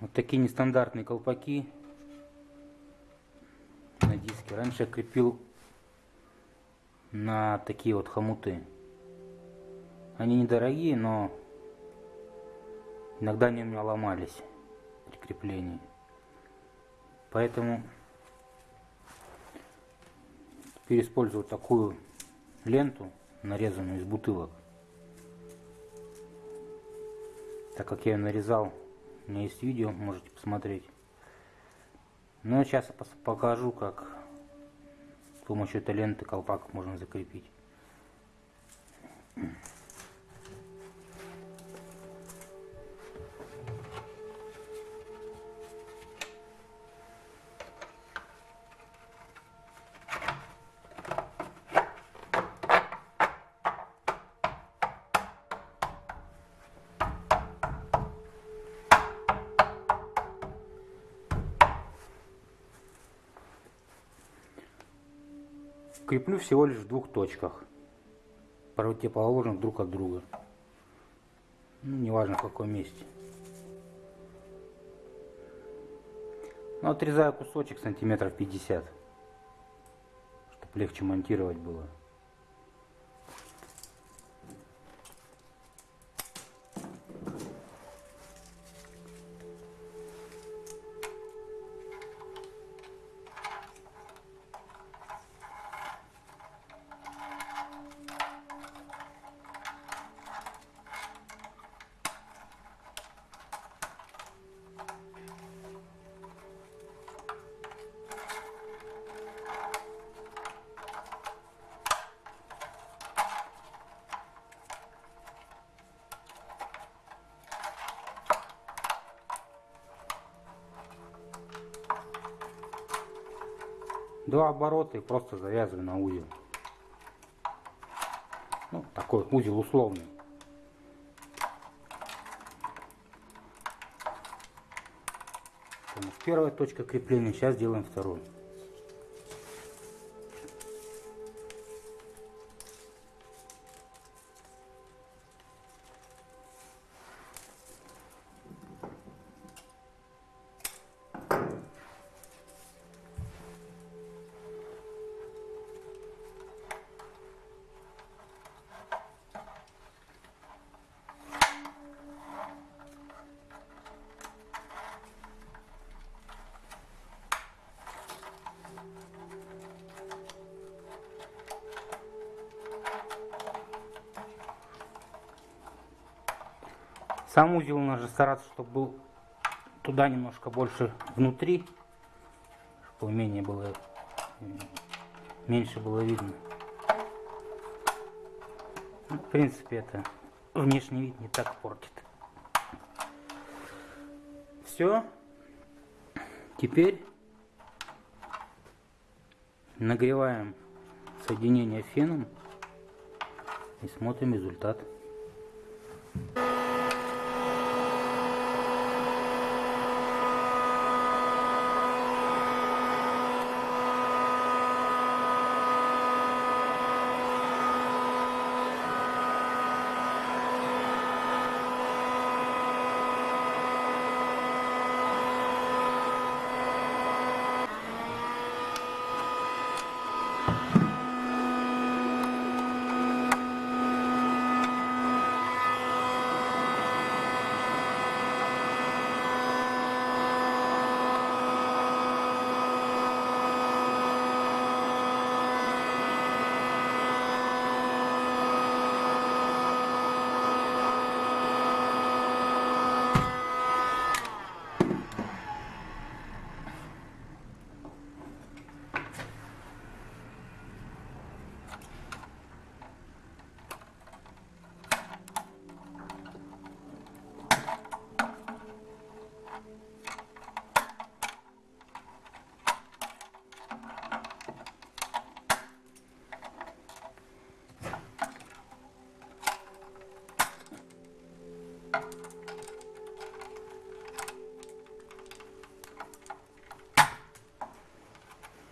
Вот такие нестандартные колпаки на диске. Раньше я крепил на такие вот хомуты. Они недорогие, но иногда они у меня ломались при креплении. Поэтому теперь использую такую ленту, нарезанную из бутылок. Так как я ее нарезал, у меня есть видео, можете посмотреть. Но сейчас покажу, как с помощью этой ленты колпак можно закрепить. Креплю всего лишь в двух точках, противоположных друг от друга. Ну, неважно в каком месте. Ну, отрезаю кусочек сантиметров 50, чтобы легче монтировать было. Два оборота и просто завязываю на узел. Ну, такой узел условный. Первая точка крепления, сейчас делаем вторую. Сам узел нужно стараться, чтобы был туда немножко больше внутри, чтобы менее было, меньше было видно. Ну, в принципе, это внешний вид не так портит. Все. Теперь нагреваем соединение феном и смотрим результат.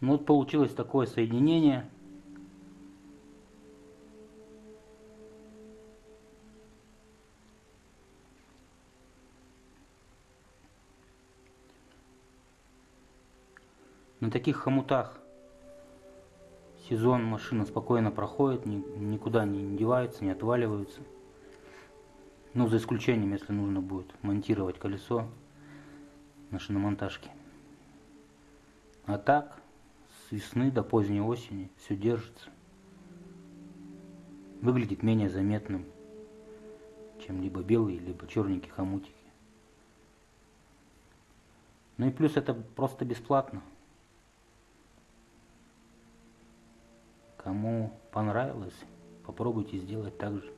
Ну вот получилось такое соединение. На таких хомутах сезон машина спокойно проходит, ни, никуда не девается, не отваливается. Ну, за исключением, если нужно будет монтировать колесо на шиномонтажке. А так, с весны до поздней осени все держится. Выглядит менее заметным, чем либо белые, либо черненькие хомутики. Ну и плюс это просто бесплатно. Кому понравилось, попробуйте сделать так же.